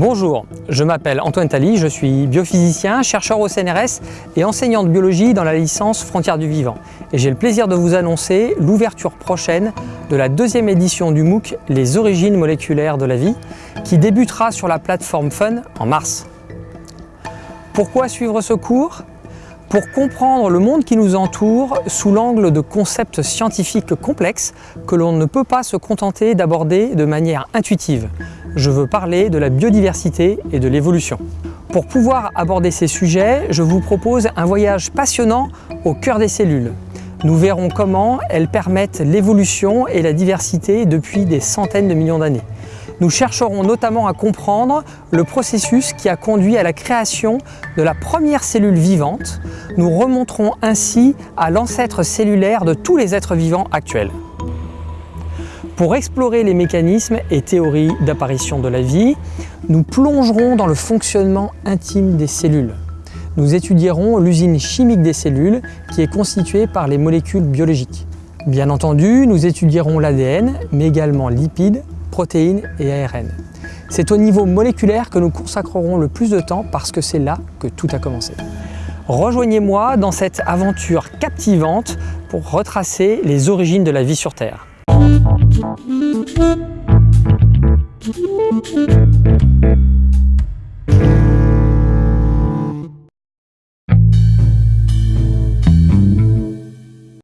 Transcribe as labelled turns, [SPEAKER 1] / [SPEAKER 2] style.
[SPEAKER 1] Bonjour, je m'appelle Antoine Tally, je suis biophysicien, chercheur au CNRS et enseignant de biologie dans la licence Frontières du Vivant. Et j'ai le plaisir de vous annoncer l'ouverture prochaine de la deuxième édition du MOOC Les origines moléculaires de la vie, qui débutera sur la plateforme Fun en mars. Pourquoi suivre ce cours? Pour comprendre le monde qui nous entoure sous l'angle de concepts scientifiques complexes que l'on ne peut pas se contenter d'aborder de manière intuitive je veux parler de la biodiversité et de l'évolution. Pour pouvoir aborder ces sujets, je vous propose un voyage passionnant au cœur des cellules. Nous verrons comment elles permettent l'évolution et la diversité depuis des centaines de millions d'années. Nous chercherons notamment à comprendre le processus qui a conduit à la création de la première cellule vivante. Nous remonterons ainsi à l'ancêtre cellulaire de tous les êtres vivants actuels. Pour explorer les mécanismes et théories d'apparition de la vie, nous plongerons dans le fonctionnement intime des cellules. Nous étudierons l'usine chimique des cellules qui est constituée par les molécules biologiques. Bien entendu, nous étudierons l'ADN, mais également lipides, protéines et ARN. C'est au niveau moléculaire que nous consacrerons le plus de temps parce que c'est là que tout a commencé. Rejoignez-moi dans cette aventure captivante pour retracer les origines de la vie sur Terre.